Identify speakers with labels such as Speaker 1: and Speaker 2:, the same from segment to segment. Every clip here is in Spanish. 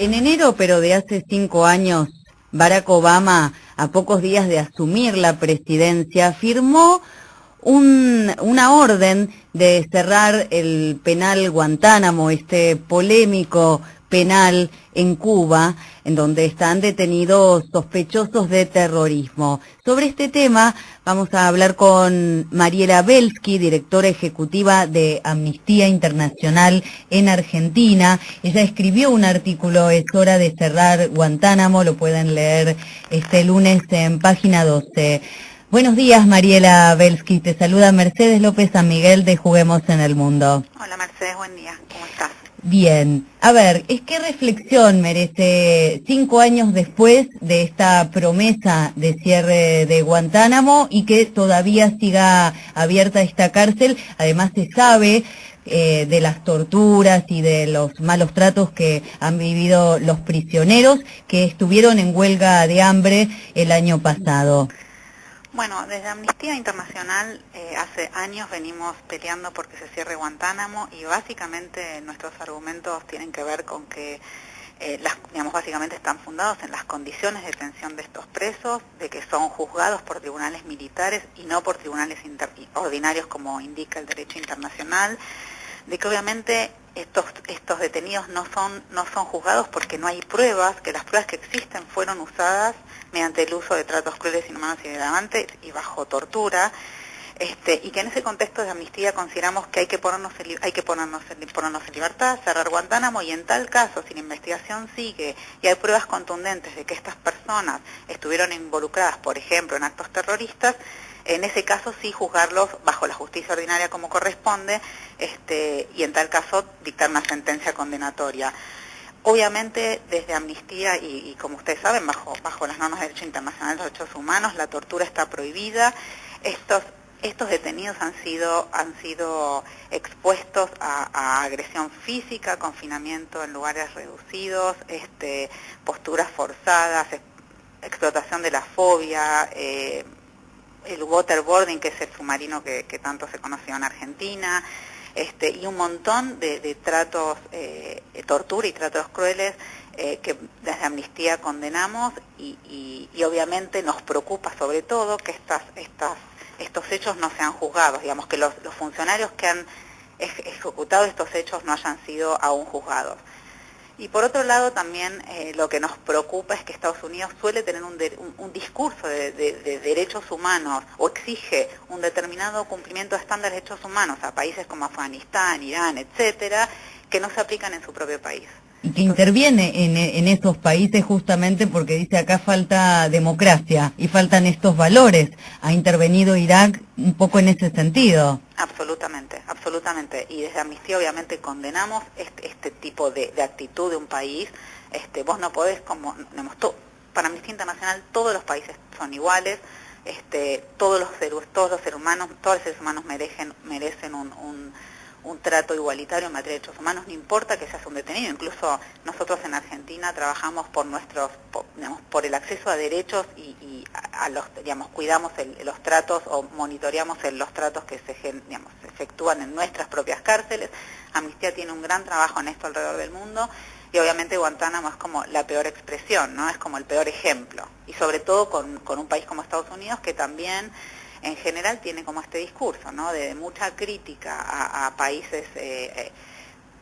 Speaker 1: En enero, pero de hace cinco años, Barack Obama, a pocos días de asumir la presidencia, firmó un, una orden de cerrar el penal Guantánamo, este polémico penal en Cuba, en donde están detenidos sospechosos de terrorismo. Sobre este tema vamos a hablar con Mariela Belsky, directora ejecutiva de Amnistía Internacional en Argentina. Ella escribió un artículo, es hora de cerrar Guantánamo, lo pueden leer este lunes en página 12. Buenos días, Mariela Belsky. Te saluda Mercedes López San Miguel de Juguemos en el Mundo.
Speaker 2: Hola, Mercedes. Buen día.
Speaker 1: Bien. A ver, ¿es qué reflexión merece cinco años después de esta promesa de cierre de Guantánamo y que todavía siga abierta esta cárcel? Además, se sabe eh, de las torturas y de los malos tratos que han vivido los prisioneros que estuvieron en huelga de hambre el año pasado.
Speaker 2: Bueno, desde Amnistía Internacional eh, hace años venimos peleando porque se cierre Guantánamo y básicamente nuestros argumentos tienen que ver con que, eh, las, digamos, básicamente están fundados en las condiciones de detención de estos presos, de que son juzgados por tribunales militares y no por tribunales ordinarios como indica el derecho internacional, de que obviamente estos, estos detenidos no son, no son juzgados porque no hay pruebas, que las pruebas que existen fueron usadas mediante el uso de tratos crueles, inhumanos y degradantes y bajo tortura, este, y que en ese contexto de amnistía consideramos que hay que ponernos en, hay que ponernos ponernos en libertad, cerrar Guantánamo y en tal caso, si la investigación sigue y hay pruebas contundentes de que estas personas estuvieron involucradas, por ejemplo, en actos terroristas, en ese caso sí juzgarlos bajo la justicia ordinaria como corresponde este, y en tal caso dictar una sentencia condenatoria. Obviamente, desde Amnistía y, como ustedes saben, bajo, bajo las normas de derecho internacional de los derechos humanos, la tortura está prohibida. Estos, estos detenidos han sido, han sido expuestos a, agresión física, confinamiento en lugares reducidos, este, posturas forzadas, explotación de la fobia, eh, el waterboarding, que es el submarino que, tanto se conoció en Argentina, este, y un montón de, tratos, eh, tortura y tratos crueles eh, que desde Amnistía condenamos y, obviamente nos preocupa sobre todo que estas, estas, estos hechos no sean juzgados, digamos que los funcionarios que han ejecutado estos hechos no hayan sido aún juzgados. Y por otro lado también eh, lo que nos preocupa es que Estados Unidos suele tener un, discurso de, derechos humanos o exige un determinado cumplimiento de estándares de derechos humanos a países como Afganistán, Irán, etcétera, que no se aplican en su propio país
Speaker 1: y que interviene en, estos países justamente porque dice acá falta democracia y faltan estos valores. ¿Ha intervenido Irak un poco en ese sentido?
Speaker 2: Absolutamente, absolutamente. Y desde Amnistía obviamente condenamos este, este tipo de, actitud de un país. Este, vos no podés, como para Amnistía Internacional todos los países son iguales, este, todos, los seres, todos los seres humanos, todos los seres humanos merecen, merecen un un trato igualitario en materia de derechos humanos, no importa que seas un detenido, incluso nosotros en Argentina trabajamos por nuestros, por, el acceso a derechos y, a, los, digamos, cuidamos los tratos o monitoreamos los tratos que se, digamos, se efectúan en nuestras propias cárceles. Amnistía tiene un gran trabajo en esto alrededor del mundo y obviamente Guantánamo es como la peor expresión, ¿no? Es como el peor ejemplo. Y sobre todo con, con un país como Estados Unidos que también en general tiene como este discurso, ¿no? De mucha crítica a, países eh, eh,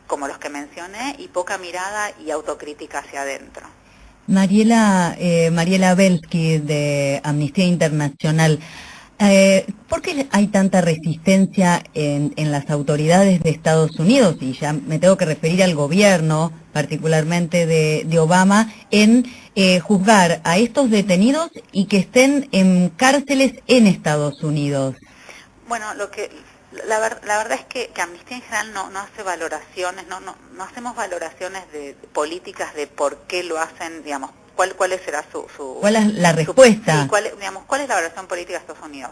Speaker 2: como los que mencioné y poca mirada y autocrítica hacia adentro.
Speaker 1: Mariela, eh, Mariela Belsky de Amnistía Internacional, eh, ¿Por qué hay tanta resistencia en, las autoridades de Estados Unidos? Y ya me tengo que referir al gobierno, particularmente de, Obama, en eh, juzgar a estos detenidos y que estén en cárceles en Estados Unidos.
Speaker 2: Bueno, lo que la, verdad es que, Amnistía en general no, no hace valoraciones, no, no, no hacemos valoraciones de políticas de por qué lo hacen, digamos, cuál, cuál será su,
Speaker 1: ¿Cuál es la respuesta?
Speaker 2: cuál, digamos, ¿Cuál es la evaluación política de Estados Unidos?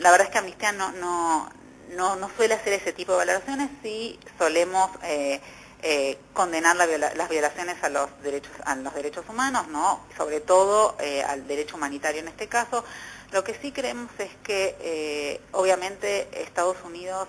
Speaker 2: La verdad es que Amnistía no, no, no, no suele hacer ese tipo de valoraciones, sí solemos eh, eh, condenar las violaciones a los derechos a los derechos humanos, no, sobre todo eh, al derecho humanitario en este caso. Lo que sí creemos es que obviamente Estados Unidos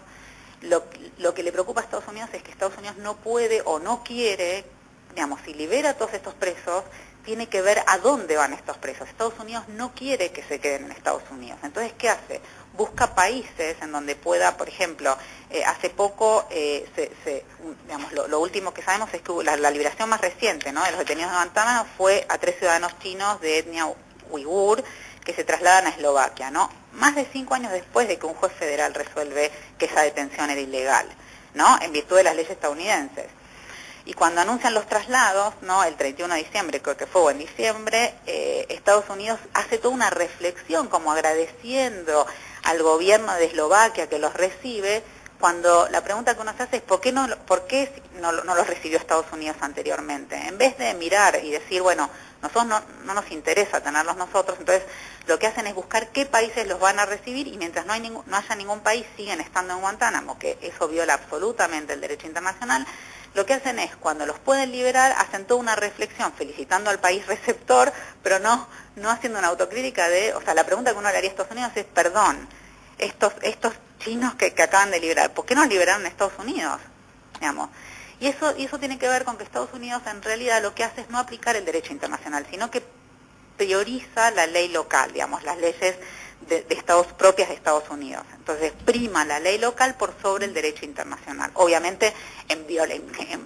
Speaker 2: lo, lo que le preocupa a Estados Unidos es que Estados Unidos no puede o no quiere digamos, si libera a todos estos presos, tiene que ver a dónde van estos presos. Estados Unidos no quiere que se queden en Estados Unidos. Entonces, ¿qué hace? Busca países en donde pueda, por ejemplo, eh, hace poco, eh, se, digamos, lo, último que sabemos es que la, liberación más reciente ¿no? de los detenidos de Guantánamo fue a tres ciudadanos chinos de etnia uigur que se trasladan a Eslovaquia, ¿no? Más de cinco años después de que un juez federal resuelve que esa detención era ilegal, ¿no? En virtud de las leyes estadounidenses. Y cuando anuncian los traslados, ¿no? el 31 de diciembre, creo que fue en diciembre, eh, Estados Unidos hace toda una reflexión como agradeciendo al gobierno de Eslovaquia que los recibe, cuando la pregunta que uno se hace es ¿por qué no, por qué no, los recibió Estados Unidos anteriormente? En vez de mirar y decir, bueno, nosotros no, no, nos interesa tenerlos nosotros, entonces lo que hacen es buscar qué países los van a recibir y mientras no, hay no haya ningún país siguen estando en Guantánamo, que eso viola absolutamente el derecho internacional, lo que hacen es, cuando los pueden liberar, hacen toda una reflexión felicitando al país receptor, pero no, no haciendo una autocrítica de, o sea, la pregunta que uno le haría a Estados Unidos es, perdón, estos, estos chinos que, acaban de liberar, ¿por qué no liberaron a Estados Unidos? Digamos. Y eso, y eso tiene que ver con que Estados Unidos en realidad lo que hace es no aplicar el derecho internacional, sino que prioriza la ley local, digamos, las leyes de, Estados propias de Estados Unidos. Entonces prima la ley local por sobre el derecho internacional, obviamente en,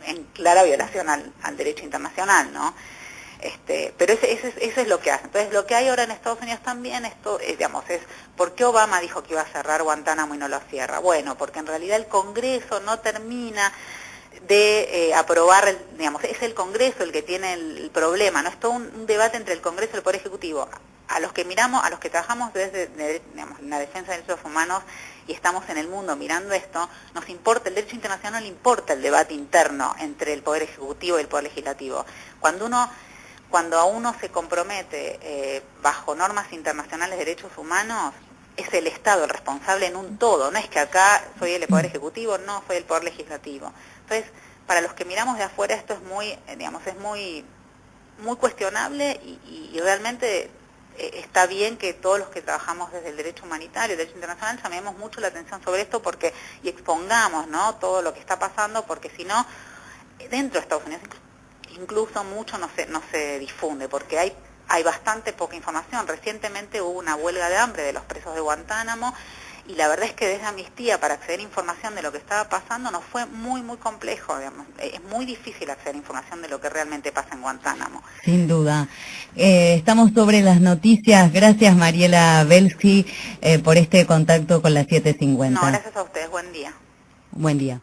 Speaker 2: en, clara violación al, derecho internacional, ¿no? Este, pero ese, eso es lo que hace. Entonces lo que hay ahora en Estados Unidos también, esto, es, digamos, es ¿por qué Obama dijo que iba a cerrar Guantánamo y no lo cierra? Bueno, porque en realidad el Congreso no termina de eh, aprobar, digamos, es el Congreso el que tiene el, problema, no es todo un, debate entre el Congreso y el Poder Ejecutivo a los que miramos, a los que trabajamos desde la defensa de derechos humanos y estamos en el mundo mirando esto, nos importa, el derecho internacional le importa el debate interno entre el Poder Ejecutivo y el Poder Legislativo. Cuando uno cuando a uno se compromete eh, bajo normas internacionales de derechos humanos, es el Estado el responsable en un todo, no es que acá soy el Poder Ejecutivo, no soy el Poder Legislativo. Entonces, para los que miramos de afuera esto es muy, eh, digamos, es muy, muy cuestionable y realmente eh, está bien que todos los que trabajamos desde el derecho humanitario, el derecho internacional, llamemos mucho la atención sobre esto porque y expongamos ¿no? todo lo que está pasando, porque si no, dentro de Estados Unidos incluso mucho no se, no se difunde, porque hay, hay bastante poca información. Recientemente hubo una huelga de hambre de los presos de Guantánamo y la verdad es que desde Amnistía para acceder a información de lo que estaba pasando nos fue muy, muy complejo. Es muy difícil acceder a información de lo que realmente pasa en Guantánamo.
Speaker 1: Sin duda. Eh, estamos sobre las noticias. Gracias Mariela Belsky eh, por este contacto con las 750.
Speaker 2: No, gracias a ustedes. Buen día.
Speaker 1: Buen día.